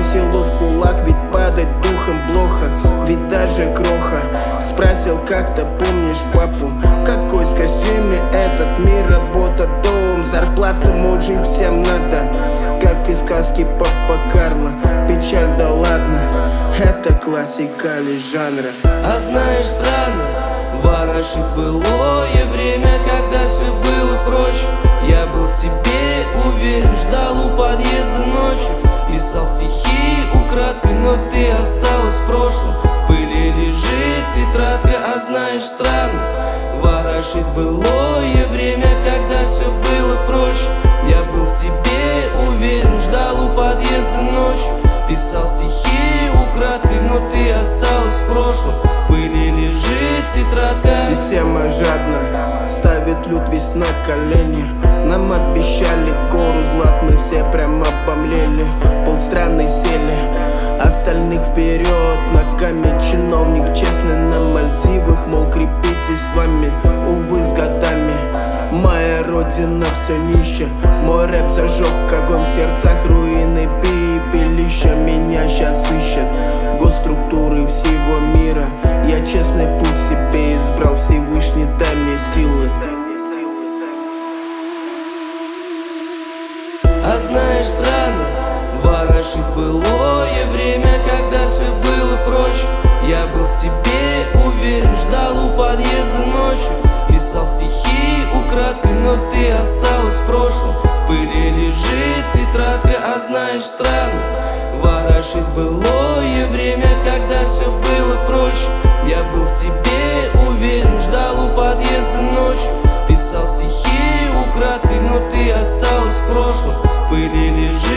соберем, силу в кулак, ведь падать духом плохо Ведь даже кроха. Спросил как-то, помнишь папу? Какой, скажи мне, этот мир, работа, дом Зарплата, может, всем надо. Как из сказки Папа Карло Печаль, да ладно. Это классика лишь жанра? А знаешь, странно Ворошит былое время, знаешь, странно Ворошит былое время, когда все было проще. Я был в тебе уверен, ждал у подъезда ночью. Писал стихи украдкой, но ты осталась в прошлом. В пыли лежит тетрадка. Система жадна, ставит люд весь на колени. Нам обещали гору злат, мы все прям обомлели. Полстраны сели, остальных вперед родина все нище. Мой рэп зажег огонь в сердцах руины пепелища Меня сейчас ищет. Госструктуры всего мира. Я честный путь себе избрал Всевышний дай мне силы. А знаешь, странно, ворошит былое время, когда все но ты осталась в прошлом В пыли лежит тетрадка, а знаешь странно. Ворошит былое время, когда все было проще. Я был в тебе уверен, ждал у подъезда ночью. Писал стихи украдкой, но ты осталась в прошлом. В пыли лежит